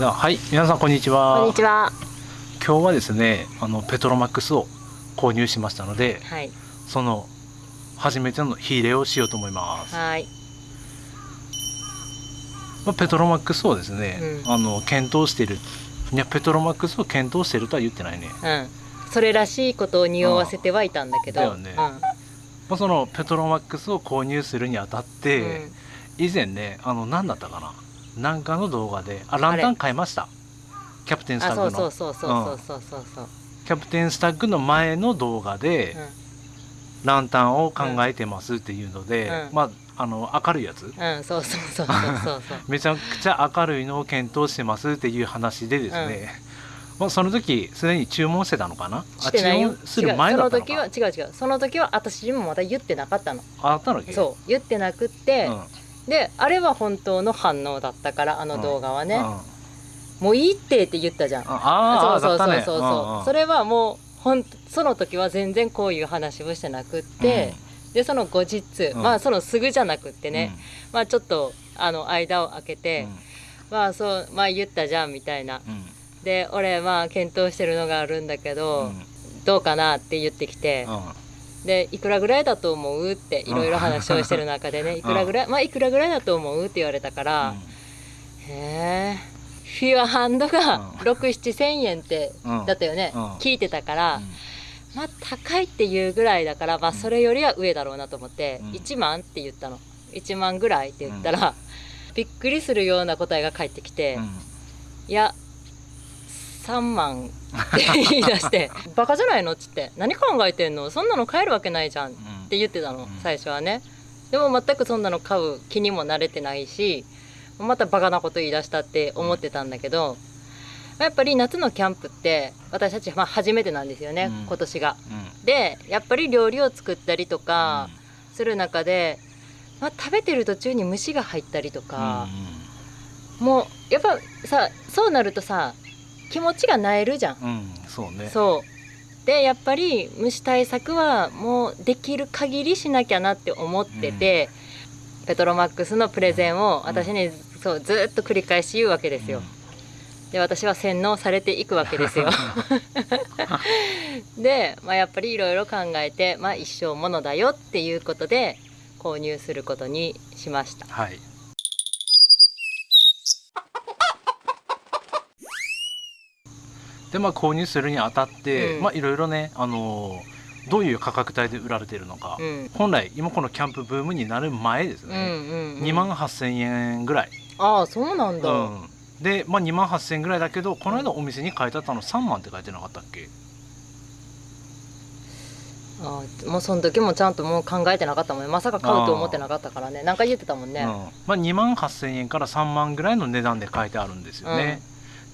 でははい皆さんこんにちはこんにちは。今日はですねあのペトロマックスを購入しましたのではい。その初めての火入れをしようと思います、はい。まあ、ペトロマックスをですね、うんあの検討しているいやペトロマックスを検討しているとは言ってないね、うん。それらしいことを匂わせてはいたんだけど。だよねまあ、そのペトロマックスを購入するにあたっうん。て、以前ねあの何だったかななんかの動画であランタン買いましたキャプテンスタあ、ッグのそうそうそうそうそうそうそう。キャプテンスタッグの前の動画で、ランタンを考えてますっていうので、うんまああの明るいやつうん。うん、そうそうそうそうそうそう。めちゃくちゃ明るいのを検討してますっていう話でですね、まあ、その時すでに注文してたのかな？してない。する前だったの違うその時はか違う違う。その時は私にもまだ言ってなかったの。あったのそう。言ってなくって、うんで、あれは本当の反応だったからあの動画はね。もういいってって言ったじゃん。あーそうそうそうそう。そう、んんそれはもうほんその時は全然こういう話をしてなくって、でその後日、うん。まあそのすぐじゃなくってね、まあちょっとあの間を空けうん。て、まあそうまあ言ったじゃんみたいな。うん。で俺まあ検討してるのがあるんだけうど、ん。どうかなって言ってきて、うんでいくらぐらいだと思うっていろいろ話をしてる中でね、いくらぐらいまあいくらぐらいだと思うって言われたから、へえフィアハンドがうん。67000円ってうん。だったよね、うん。聞いてたから、まあ高いっていうぐらいだからまあそれよりは上だろうなと思って、うん。1万って言ったの。1万ぐらいって言ったら、びっくりするような答えが返ってきて、うん。いや3万って言い出して「バカじゃないの?」っつって「何考えてんの？そんなの買えるわけないじゃん」って言ってたの、うん。最初はね。でも全くそんなの買う気にも慣れてないしまたバカなこと言い出したって思ってたんだけど、やっぱり夏のキャンプって私たちまあ初めてなんですよね、うん。今年が。うん。でやっぱり料理を作ったりとかする中で、まあ、食べてる途中に虫が入ったりとか、もうやっぱさそうなるとさ気持ちがなえるじゃん。うんうんそうねそうでやっぱり虫対策はもうできる限りしなきゃなって思ってて、ペトロマックスのプレゼンを私にそうずっと繰り返し言うわけですよ。で私は洗脳されていくわけですよ。で、まあ、やっぱりいろいろ考えて、まあ、一生ものだよっていうことで購入することにしました。はいでまあ購入するにあたって、うん。まあいろいろねあのーどういう価格帯で売られてるのか、うん。本来今このキャンプブームになる前ですうんね、うんうん、2万8000円ぐらい、ああそうなんだ、うん。で、まあ、2万8000円ぐらいだけどこの間お店に書いてあったの3万って書いてなかったっけ？ああもうその時もちゃんともう考えてなかったもんね。まさか買うと思ってなかったからね。なんか言ってたもんね、うん。まあ、2万8000円から3万ぐらいの値段で書いてあるんですよね、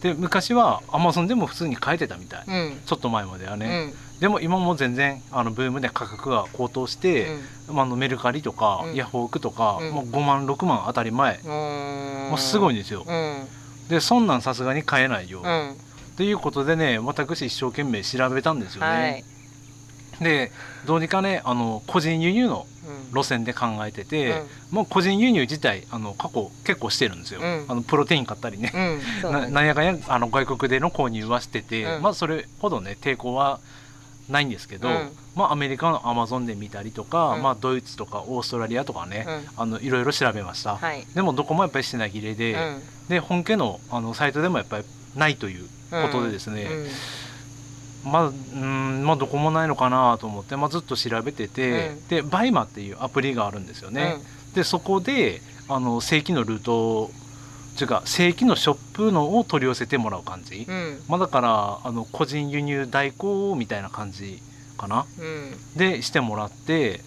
で昔はアマゾンでも普通に書いてたみたい、うん。ちょっと前まではうん。ね、でも今も全然あのブームで価格が高騰して、まあ、あのメルカリとか、うん。ヤフオクとか、うん。もう5万6万当たり前、うんうん。もうすごいいんですよ、うん。でそんなんさすがに買えないよ、うん。ということでね私一生懸命調べたんですよね、はいでどうにかねあの個人輸入のうん。路線で考えてて、うん。もう個人輸入自体あの過去結構してるんですよ、うん。あのプロテイン買ったりね、うん。なななんやかんやあの外国での購入はしてて、うん。まあそれほどね抵抗はないんですけど、うん。まあアメリカのアマゾンで見たりとか、うん。まあドイツとかオーストラリアとかね、うん。あのいろいろ調べました、はい。でもどこもやっぱり品切れで、うん。で本家のあのサイトでもやっぱりないということでですね、うんまあうんまあどこもないのかなと思って、まあ、ずっと調べてて、うん。で BUYMA っていうアプリがあるんですよね、でそこであの正規のルートっていうか正規のショップのを取り寄せてもらう感じ、うん。うんまあ、だからあの個人輸入代行みたいな感じかな。うん。でしてもらって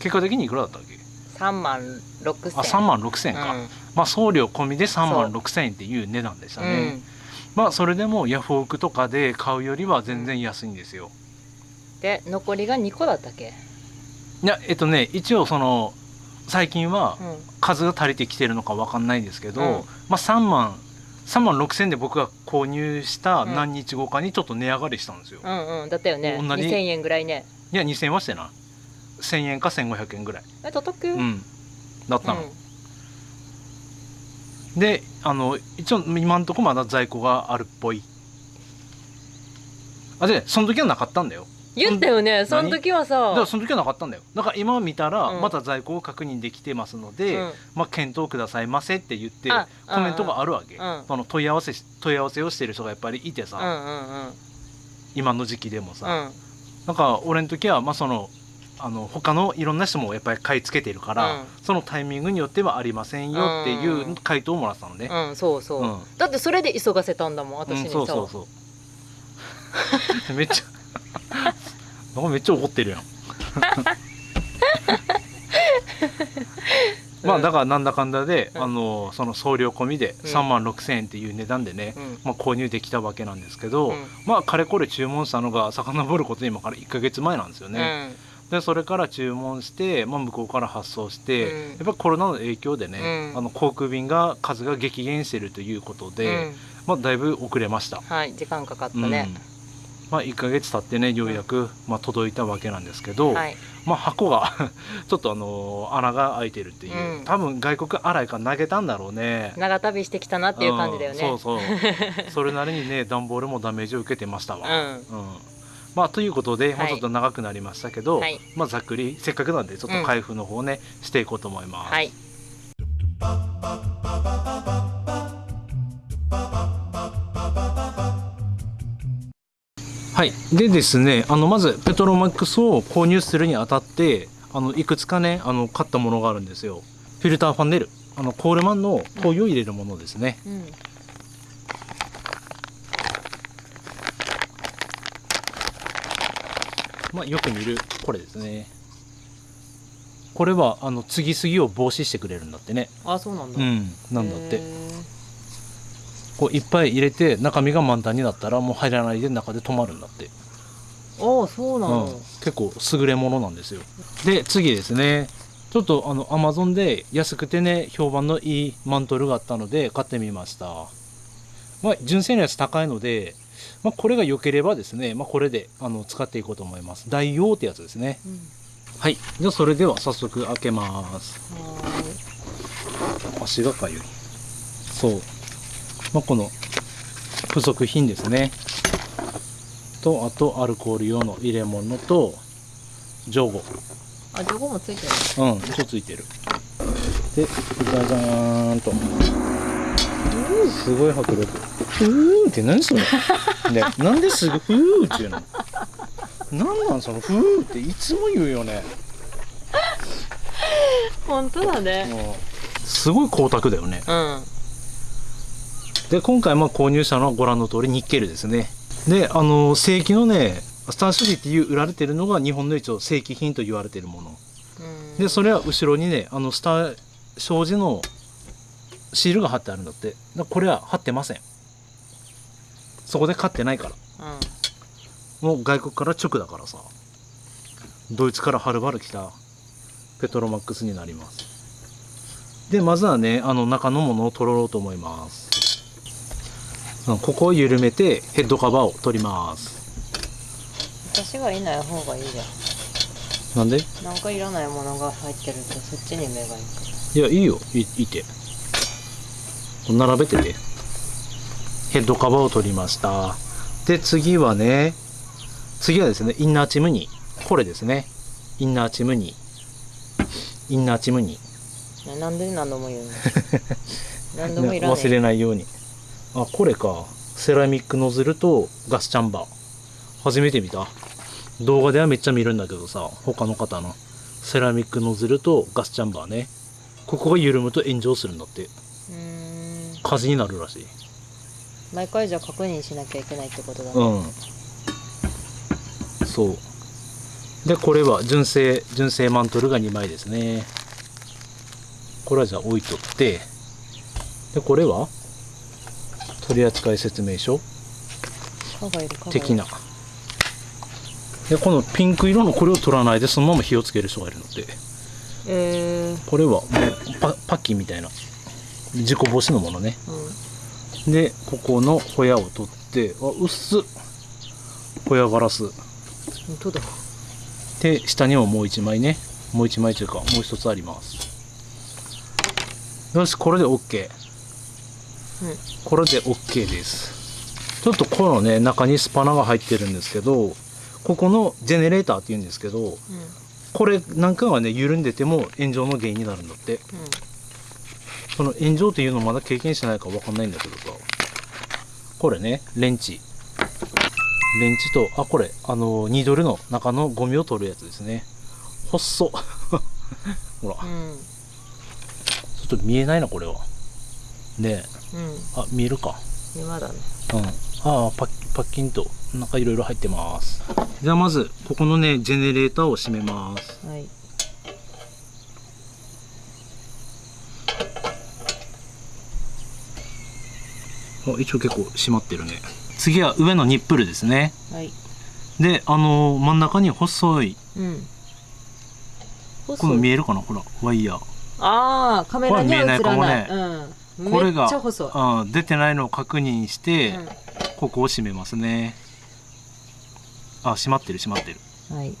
結果的にいくらだったっけ？3万6千。あ3万6千円か、うん。まあ送料込みで3万そう6千円っていう値段でしたうね、んまあそれでもヤフオクとかで買うよりは全然安いんですよ、で残りが2個だったっけ？いやえっとね一応その最近はうん。数が足りてきてるのかわかんないんですけど、うん。まあ3万3万6千で僕が購入したうん。何日後かにちょっと値上がりしたんですよ、うんうんだったよね。同じ。2000円ぐらいね。いや2000円はしてな1000円か1500円ぐらい。え叩く？うん。だったの、であの一応今んとこまだ在庫があるっぽい。あでその時はなかったんだよ。言ったよね。そ何の時はだからさその時はなかったんだよ。だから今見たらうん。また在庫を確認できてますので、うん。まあ、検討くださいませって言ってあコメントがあるわけ、うん。その問い合わせし問い合わせをしてる人がやっぱりいてさ、うんうんうん。今の時期でもさ、うん。なんか俺の時はまあそのあの他のいろんな人もやっぱり買い付けてるから、うん。そのタイミングによってはありませんよっていう回答をもらったのね、うん。そうそう、うん。だってそれで急がせたんだもん私にさ、そうそうそう。めっちゃ なんかめっちゃ怒ってるやん。まあだからなんだかんだで、うん。あのその送料込みでうん。3万6,000円っていう値段でね、うん。まあ、購入できたわけなんですけど、うん。まあかれこれ注文したのが遡ること今から1ヶ月前なんですよね。でそれから注文して、まあ、向こうから発送して、うん。やっぱコロナの影響でね、うん。あの航空便が数が激減してるということうんで、うん。まあ、だいぶ遅れました。はい時間かかったうん。ね、まあ、1ヶ月経ってねようやく、まあ、届いたわけなんですけど、はい。まあ、箱が ちょっとあの穴が開いてるっていう、うん。多分外国洗いから投げたんだろうね。長旅してきたなっていう感じだよね。うん。そうそう。それなりにね段ボールもダメージを受けてましたわ。うん。うんまあ、ということで、まあ、はいちょっと長くなりましたけど、はい。まあ、ざっくりせっかくなんでちょっと開封の方ね、していこうと思います。はい。はい、でですねあのまずペトロマックスを購入するにあたってあのいくつかねあの買ったものがあるんですよ。フィルターファンネル。あのコールマンの灯油を入れるものですね、うんまあ、よく見るこれですね。これはあの継ぎすぎを防止してくれるんだってね。あそうなんだ、うんなんだって。こういっぱい入れて中身が満タンになったらもう入らないで中で止まるんだって。ああそうなの、うん、結構優れものなんですよ。で次ですね。ちょっとあのアマゾンで安くてね評判のいいマントルがあったので買ってみました。まあ純正のやつ高いので、まあ、これが良ければですね、まあ、これであの使っていこうと思います。大王ってやつですね。うん。はい。じゃあそれでは早速開けます。は足がかゆい。そう、まあ、この付属品ですね。とあとアルコール用の入れ物とジョゴ。あジョゴもついてる。うん一応ついてる。でじゃじゃーんとすごい迫力。ふーんって何それ。ねなんですぐふーっていうの。なんなんそのふーっていつも言うよね。本当だね。もうすごい光沢だよね。うん。で今回まあ購入したのはご覧の通りニッケルですね。であの正規のねスターシュリっていう売られてるのが日本の一応正規品と言われてるもの。うん。でそれは後ろにねあのスター障子のシールが貼ってあるんだって。だこれは貼ってません。そこで買ってないから。うん。もう外国から直だからさ。ドイツからはるばる来た。ペトロマックスになります。でまずはねあの中のものを取ろうと思います。うんここを緩めてヘッドカバーを取ります。私がいない方がいいじゃなんで？んなんかいらないものが入ってるとそっちに目がいく。いやいいよ。いいいて並べててヘッドカバーを取りました。で次はね次はですねインナーチムニーこれですね。インナーチムニーインナーチムニーねなんで何度も言うの何度もいらない忘れないように。あこれか。セラミックノズルとガスチャンバー。初めて見た。動画ではめっちゃ見るんだけどさ他の方のセラミックノズルとガスチャンバーね。ここが緩むと炎上するんだって火事になるらしい。毎回じゃあ確認しなきゃいけないってことだね。うん。そう。でこれは純正純正マントルが2枚ですね。これはじゃあ置いとって。でこれは？取扱説明書？的な。でこのピンク色のこれを取らないでそのまま火をつける人がいるのでえー。これはもうパパッキンみたいな事故防止のものね。うんでここのホヤを取ってあ薄っ。ホヤガラス。本当だ。で下にももう一枚ね。もう一枚というかもう一つあります。よしこれで OK これで OK です。ちょっとこのね中にスパナが入ってるんですけどここのジェネレーターっていうんですけどうん。これなんかがね緩んでても炎上の原因になるんだってその炎上っていうのまだ経験してないから分かんないんだけどさ。これねレンチ。レンチとあこれあのニードルの中のゴミを取るやつですね。細っ。ほら。うん。うんちょっと見えないなこれは。ねえ。うん。あ見えるか。今だね。うん。ああパッパッキンと中いろいろ入ってます。じゃあまずここのねジェネレーターを閉めます。はい一応結構閉まってるね。次は上のニップルですね。はい。であのー真ん中に細いうん。この見えるかな？ほらワイヤー。ああカメラには映らない。これ見えないうん、これがめっちゃ細い、あー出てないのを確認して、うここを閉めますね。あ閉まってる閉まってる。ん、はい。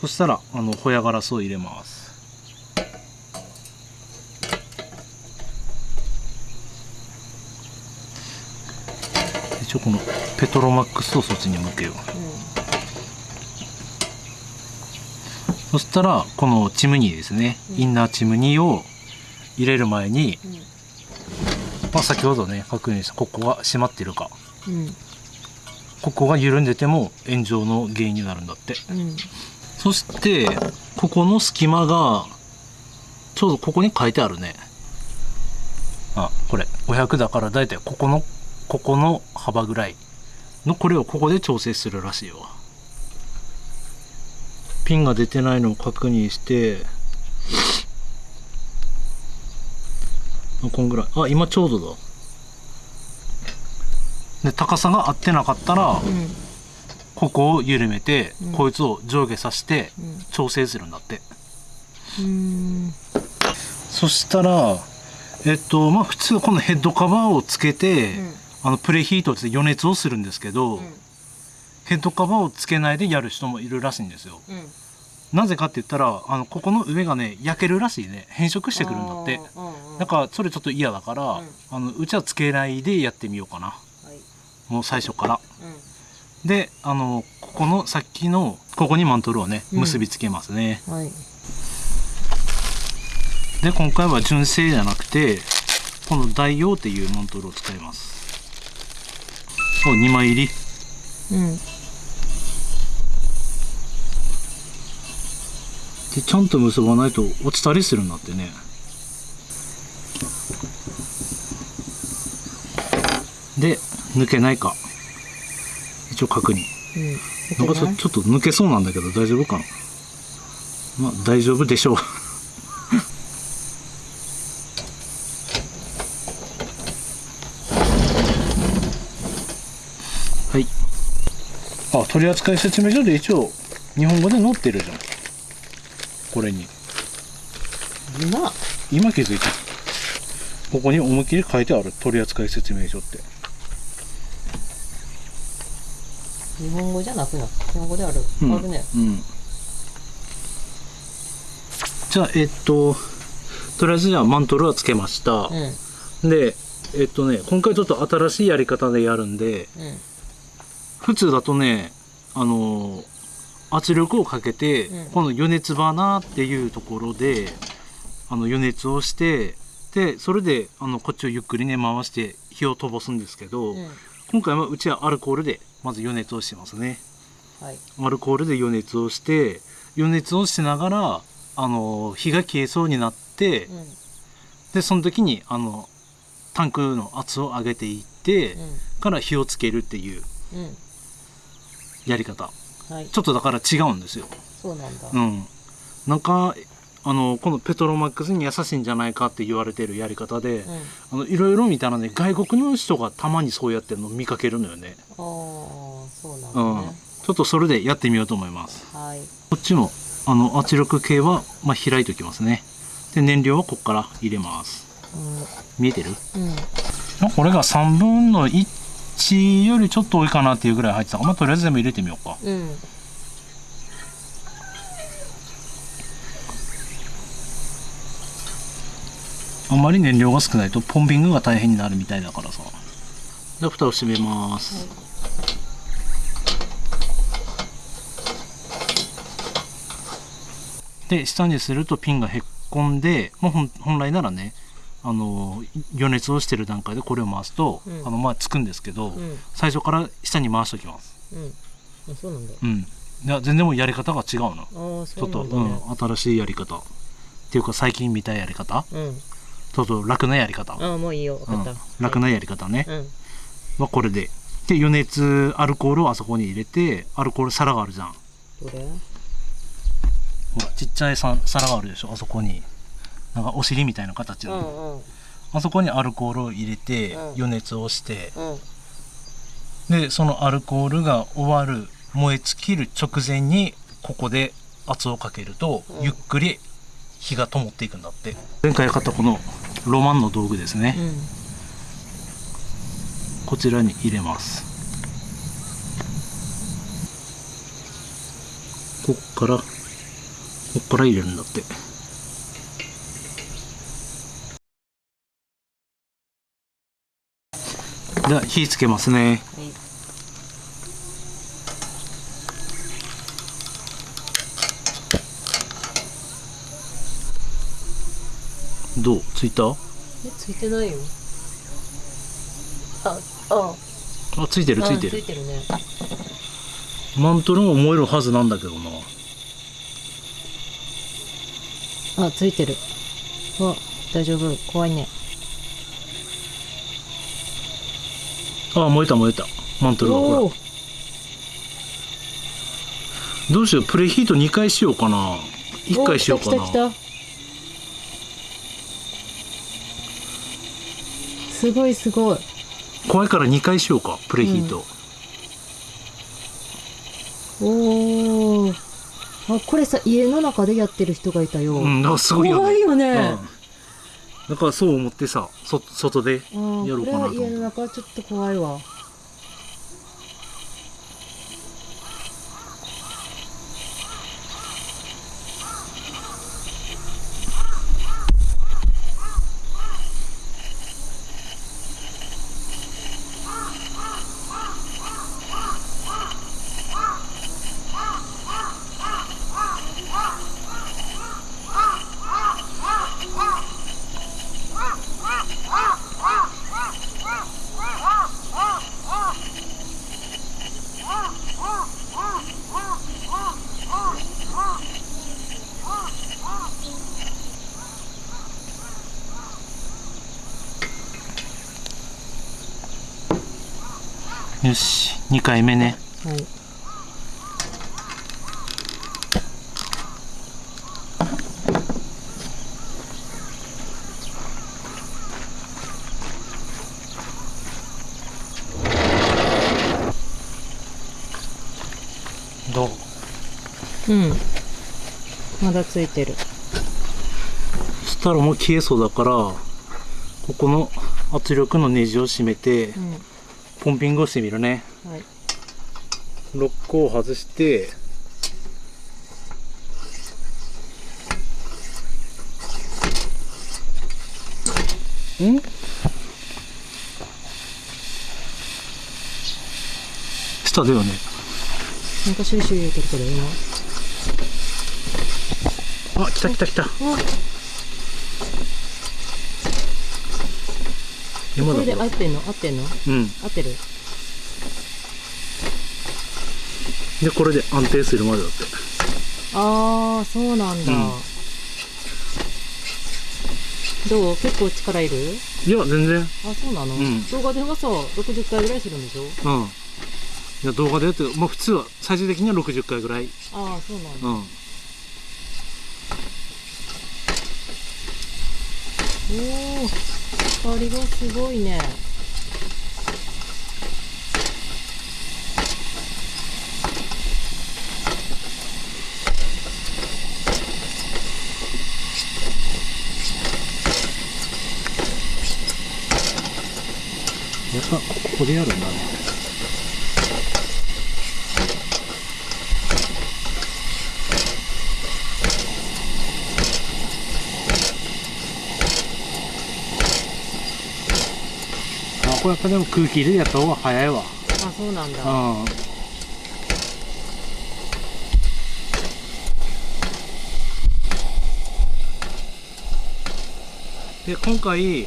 そしたらあのホヤガラスを入れます一応このペトロマックスをそっちに向けよう。そしたらこのチムニーですね、うん。インナーチムニーを入れる前に、うん。まあ、先ほどね確認したここが閉まってるか。うん。ここが緩んでても炎上の原因になるんだって。うん。そしてここの隙間がちょうどここに書いてあるね。あこれ。500だからだいたいここのここの幅ぐらいのこれをここで調整するらしいわピンが出てないのを確認してあこんぐらい。あ今ちょうどだ。で高さが合ってなかったら、うん。ここを緩めて、うん。こいつを上下させてうん。調整するんだって。うん。そしたらえっとまあ普通このヘッドカバーをつけて、うんあのプレヒートで余熱をするんですけど、ヘッドカバーをつけないでやる人もいるらしいんですよ。うん。なぜかって言ったらあのここの上がね焼けるらしいね。変色してくるんだって。だからそれちょっと嫌だから、うん。あのうちはつけないでやってみようかな。はい。もう最初から。うん。であのここのさっきのここにマントルをねうん。結びつけますね、はい。で今回は純正じゃなくてこの大用っていうマントルを使いますそう2枚入り。うん。でちゃんと結ばないと落ちたりするんだってね。で抜けないか。一応確認。うん。なんかちょちょっと抜けそうなんだけど大丈夫かな？まあ大丈夫でしょうあ取扱説明書で一応日本語で載ってるじゃん。これに。今？今気づいた。ここに思いっきり書いてある。取扱説明書って。日本語じゃなくな日本語である、うん。あるね。うん。じゃあえっととりあえずじゃあマントルはつけました。う、ん。でえっとね今回ちょっと新しいやり方でやるんでうん普通だとねあの圧力をかけて、うん。この余熱バーナーっていうところであの余熱をしてでそれであのこっちをゆっくりね回して火を飛ばすんですけど、うん。今回はうちはアルコールでまず余熱をしますね。はい。アルコールで余熱をして余熱をしながらあの火が消えそうになって、うん。でその時にあのタンクの圧を上げていって、から火をつけるっていうやり方。はい。ちょっとだから違うんですよ。そうなんだ。うん、なんかあのこのペトロマックスに優しいんじゃないかって言われてるやり方で、うん。あのいろいろ見たらね外国の人がたまにそうやってるの見かけるのよね。ああそうなんうん、だねちょっとそれでやってみようと思います。はい。こっちもあの圧力計は、まあ、開いておきますね。で燃料はここから入れます。見えてる？うん。これが3分の1よりちょっと多いかなっていうぐらい入ってた。から、まあ、とりあえず全部入れてみようか。うん。あんまり燃料が少ないとポンピングが大変になるみたいだからさ。で蓋を閉めます、で下にするとピンがへっこんで、まあ、本本来ならねあの余熱をしてる段階でこれを回すと、うん。あのまあつくんですけど、うん。最初から下に回しておきます。うん。あそうなんだ。うん。いや全然もうやり方が違うの。ああちょっと、そうなん。新しいやり方。っていうか最近見たやり方。うん。ちょっと楽なやり方、ああもういいよ。分かった、うん、楽なやり方ね、うん。まあ、これで。で余熱アルコールをあそこに入れてアルコール皿があるじゃん。どれ？ほらちっちゃいさ皿があるでしょあそこになんかお尻みたいな形の、うんうん。あそこにアルコールを入れてうん。余熱をして。うん。でそのアルコールが終わる燃え尽きる直前にここで圧をかけると、うん。ゆっくり火が灯っていくんだって。前回買ったこのロマンの道具ですね、うん。こちらに入れます。こっからこっから入れるんだってでは火つけますね。はいどう？ついた？えついてないよ。ああ。あついてるついうんてる。ついてるね。マントルも燃えるはずなんだけどな。あついてる。あ大丈夫。怖いねあ燃えた燃えた。マントルが。ほらどうしようプレヒート2回しようかな。1回しようかな。お来た来た来た。すごいすごい。怖いから2回しようかプレヒート、おおあこれさ家の中でやってる人がいたよ、うん、あすごいよね。怖いよね。うんだからそう思ってさ、そ外でやろうかなと思って家の中はちょっと怖いわよし、2回目ね。はいどう？うん。まだついてる。そしたらもう消えそうだから、ここの圧力のネジを締めてう、んポンピングをしてみるね。はいロックを外して、ん？下だよね。なんかシューシュー言うてるけど今あ、来た来た来た。あ今だここれで合ってんの？合ってんの？れ。うん。合ってる？で、これで安定するまでだって。ああそうなんだ、うんどう？結構力いる？いや、全然。あそうなの、ん動画ではさ60回ぐらいするんでしょ？うん。いや、動画でやってる。まあ普通は、最終的には60回ぐらい。ああそうなんだ、うん。おお光がすごいねやっぱ、ここでやるんだね。これやっぱでも空気入れでやった方が早いわ。あそうなんだ。うん。で今回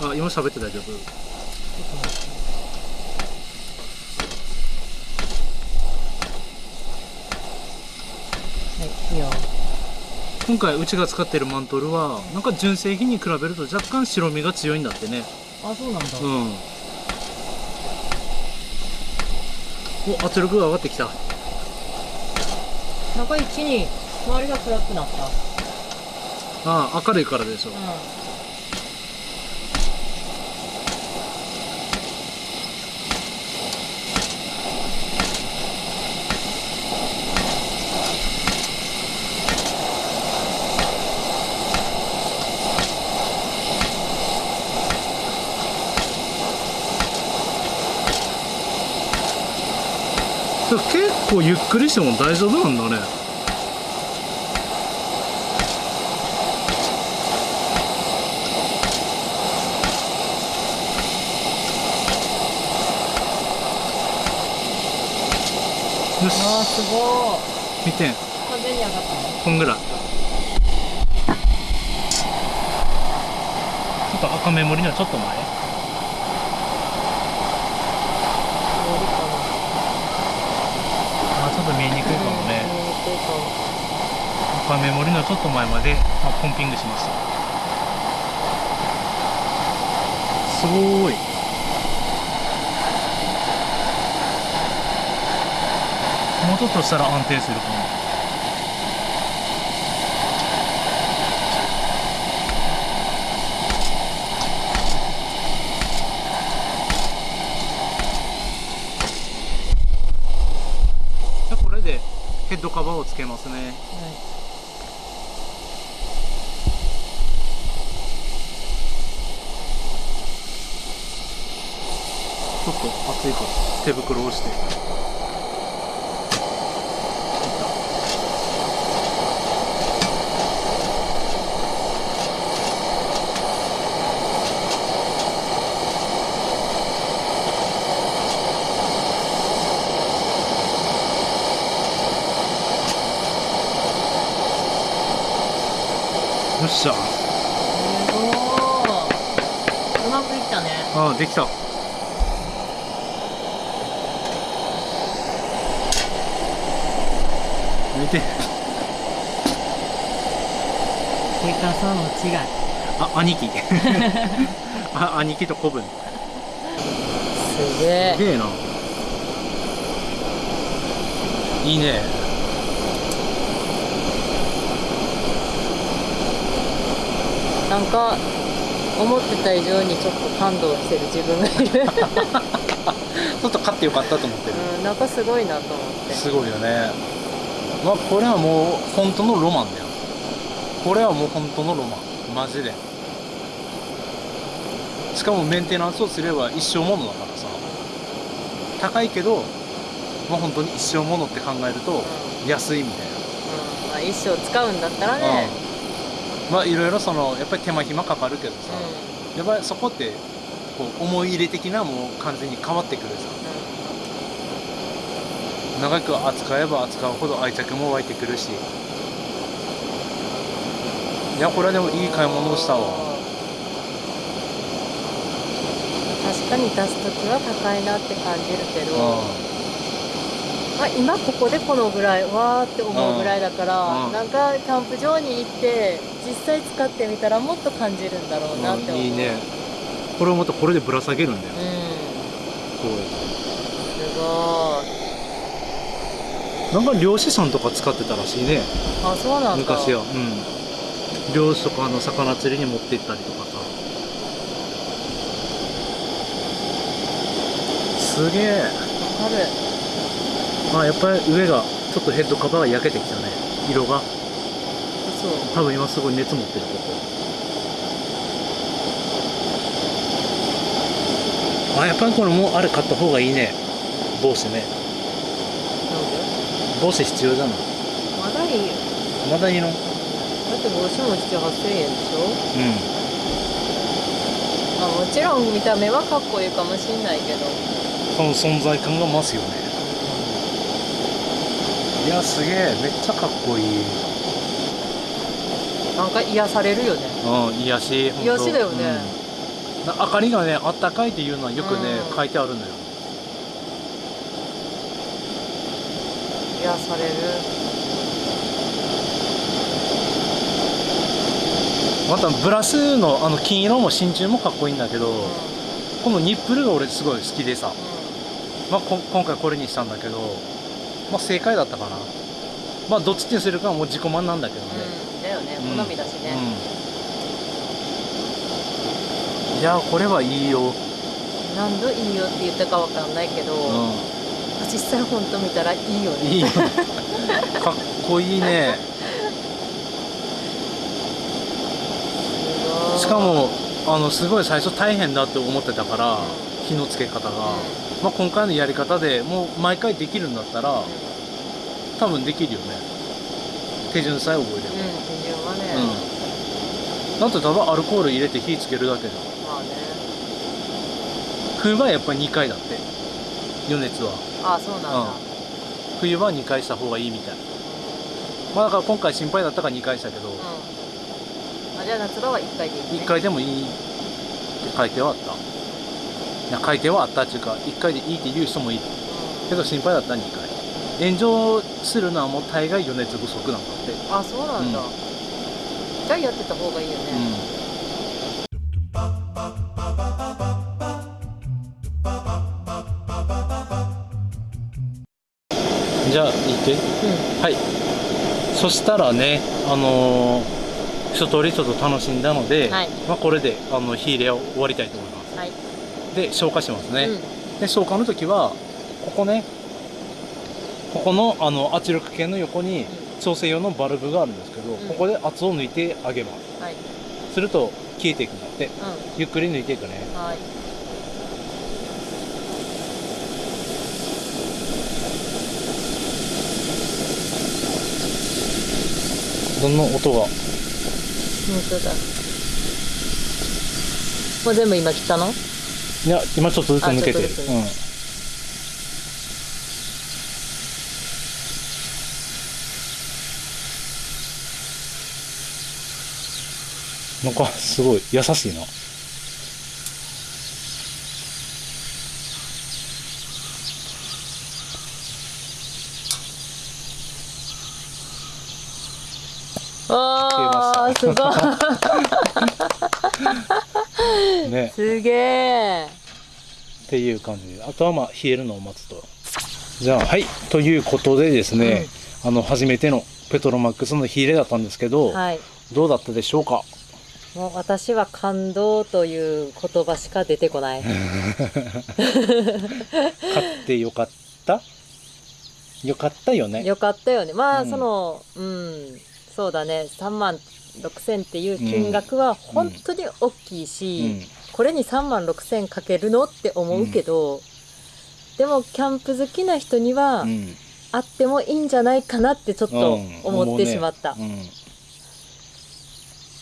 あ今喋って大丈夫？はいいいよ。今回うちが使ってるマントルはなんか純正品に比べると若干白身が強いんだってねあそうなんだ。うん。お圧力が上がってきた。なんか一気に周りが暗くなった。ああ明るいからでしょ。うで結構ゆっくりしても大丈夫なんだね。よし。あーすごい見て。ん完全に上がったねこんぐらいちょっと赤メモリのちょっと前無理かなあちょっと見えにくいかもね、メモリのちょっと前まで、まあ、ポンピングしました。すごーい。もうちょっとしたら安定するかもじゃあこれでヘッドカバーをつけますね。ちょっと暑いから手袋をして。しゃすごーうまくいったね。ああできた。見て。でかさの違い。あ兄貴。あ兄貴と子分すげえ。すげえな。いいねなんか思ってた以上にちょっと感動してる自分がいる。ちょっと勝ってよかったと思ってる。うんなんかすごいなと思って。すごいよねまあこれはもう本当のロマンだよ。これはもう本当のロマン。マジで。しかもメンテナンスをすれば一生ものだからさ。高いけどまあ本当に一生ものって考えると安いみたいな。うん。まあ、一生使うんだったらね、うんまあいろいろそのやっぱり手間暇かかるけどさ、やっぱりそこってこう思い入れ的なもう完全に変わってくるさ。長く扱えば扱うほど愛着も湧いてくるし。いやこれはでもいい買い物をしたわ。確かに出す時は高いなって感じるけど、うまあ、今ここでこのぐらいわーって思うぐらいだから、うんなんかキャンプ場に行って実際使ってみたらもっと感じるんだろうなって思う、んいいね。これをまたこれでぶら下げるんだよ。うん。すごい。なんか漁師さんとか使ってたらしいね。あそうなんだ。昔は。うん。漁師とかあの魚釣りに持って行ったりとかさ。すげえ。わかるまあやっぱり上がちょっとヘッドカバーが焼けてきたね。色が。そう。多分今すごい熱持ってるここ。あやっぱりこれもうあれ買った方がいいね。帽子ね。帽子必要じゃない？まだいいよ。まだいいの？うんだって帽子も7 8 0円でしょ？あもうもちろん見た目はかっこいいかもしんないけど。その存在感が増すよねいやすげえ。めっちゃかっこいい。なんか癒されるよね。うん癒し。癒しだよね。うん。な明かりがねあったかいっていうのはよくね、うん。書いてあるのよ。癒される。またブラスのあの金色も真鍮もかっこいいんだけど、うん。このニップルが俺すごい好きでさ、うまあ、こ今回これにしたんだけど、まあ、正解だったかな。まあどっちにするかはもう自己満なんだけどね、んうんだよね。うん。好みだしね。うん。いやこれはいいよ、何度いいよって言ったかわかんないけどう実際本当見たらいいよん、ね。いいよ。かっこいいね。しかもあのすごい最初大変だって思ってたから、う火のつけ方が、うんまあ、今回のやり方でもう毎回できるんだったら多分できるよね。手順さえ覚えれば、うん手順はね、うん、だってただアルコール入れて火つけるだけじゃん。まあね。冬場はやっぱり2回だって。余熱は。あそうなんだ、冬場は2回した方がいいみたいまあだから今回心配だったから2回したけど、うん。あじゃあ夏場は1回でいい、ね、1回でもいいって書いてはあったいや書いてはあったっていうか1回でいいって言う人もいるけど心配だったら2回炎上するのはもう大概余熱不足なんだって。うんあそうなんだ、うん。じゃあやってた方がいいよね、じゃあ行って。はい。そしたらねあのー一通りちょっと楽しんだので、はい。まあ、これであの火入れを終わりたいと思います。はい、で消火しますね、うん。で消火の時はここねここのあの圧力計の横に調整用のバルブがあるんですけど、ん。ここで圧を抜いてあげます。はい。すると消えていくんだって。うゆっくり抜いていくね。んはい。どんな音が？本当だ。もう全部今切ったの？いや今ちょっとずつ抜けてる。うん。なんかすごい優しいな。あーすごいね。すげえ。っていう感じ。であとはまあ冷えるのを待つと。じゃあはい。ということでですね、あの初めてのペトロマックスの火入れだったんですけど、はい。どうだったでしょうか？もう私は感動という言葉しか出てこない。買ってよかった？よかったよね。よかったよね。まあ、うん。そのうん。そうだね。3万6千っていう金額は本当に大きいし、これに3万6千かけるのって思うけど、でもキャンプ好きな人にはうん、うんあってもいいんじゃないかなってちょっとうん。思ってしまった。うん。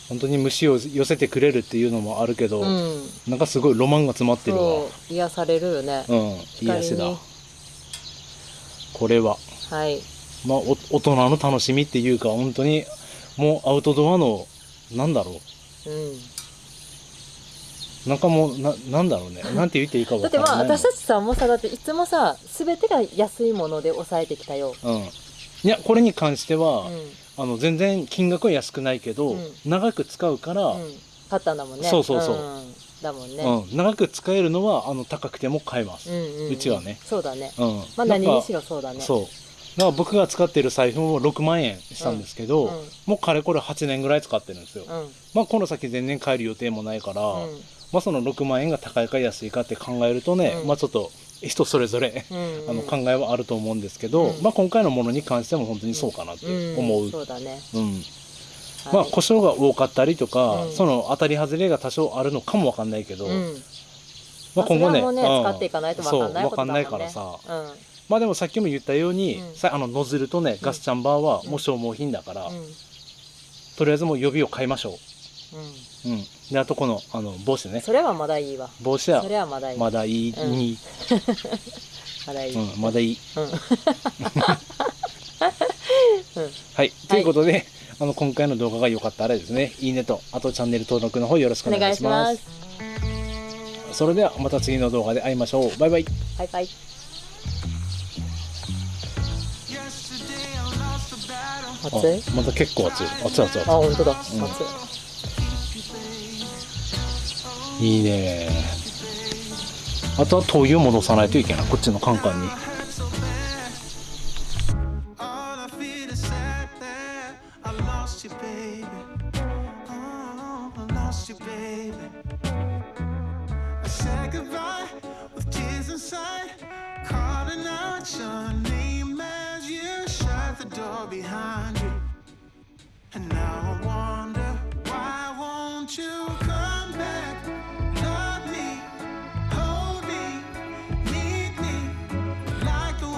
本当に虫を寄せてくれるっていうのもあるけど、うん、なんかすごいロマンが詰まってるわ。癒されるよね。うん癒しだ。これは。はい。まあお大人の楽しみっていうか本当にもうアウトドアのなんだろうん。うなんかもうななんだろうね なんて言っていいか分だってからないまあ私たちさもうさだっていつもさ全てが安いもので抑えてきたよ。うんいやこれに関しては、うん。あの全然金額は安くないけど、うん長く使うから、うん。パターンだもんね。そうそうそうんだもんね。うん、長く使えるのはあの高くても買えます、うんうんうんうちはねそうだね。うんまあ何にしろそうだね。そうだから僕が使ってる財布も6万円したんですけど、もうかれこれ8年ぐらい使ってるんですよ、うん。まあこの先全然買える予定もないから、うん。まあその6万円が高いか安いかって考えるとね、うん。まあちょっと人それぞれ、うん。あの考えはあると思うんですけど、うん。まあ今回のものに関しても本当にそうかなって思う、んそうだね。うん。はい。まあ故障が多かったりとか、うん。その当たり外れが多少あるのかもわかんないけど、うん。まあ今後ねねうん。使っていかないとわかんないね。そうわかんないからさ。うん。まあでもさっきも言ったように、うん。さあのノズルとねガスチャンバーはうん。もう消耗品だから、うん。とりあえずもう予備を買いましょう。うん。うんであとこのあの帽子ね。それはまだいいわ。帽子はそれはまだいい。まだいい。うん。に、まだいい、うん、まだいい。うん。はい、ということで、あの今回の動画が良かったらですね、いいねと、あとチャンネル登録の方よろしくおお願いしま。ます。すそれではまた次の動画で会いましょう。バイバイ。バイバイ.熱い？あまた結構熱い。熱い熱いあ熱本当だ、ん。熱いい。いね。あとは灯油戻さないといけない。こっちのカンカンに。